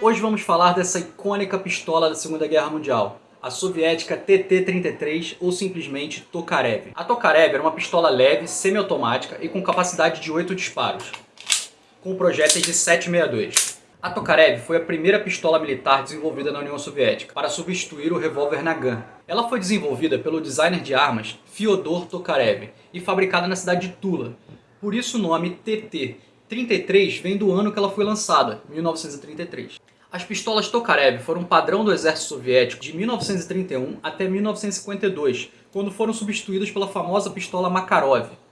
Hoje vamos falar dessa icônica pistola da Segunda Guerra Mundial, a soviética TT-33 ou simplesmente Tokarev. A Tokarev era uma pistola leve, semiautomática e com capacidade de 8 disparos, com projéteis de 7,62. A Tokarev foi a primeira pistola militar desenvolvida na União Soviética para substituir o revólver Nagant. Ela foi desenvolvida pelo designer de armas Fyodor Tokarev e fabricada na cidade de Tula. Por isso o nome TT. 33 vem do ano que ela foi lançada, 1933. As pistolas Tokarev foram padrão do exército soviético de 1931 até 1952, quando foram substituídas pela famosa pistola Makarov.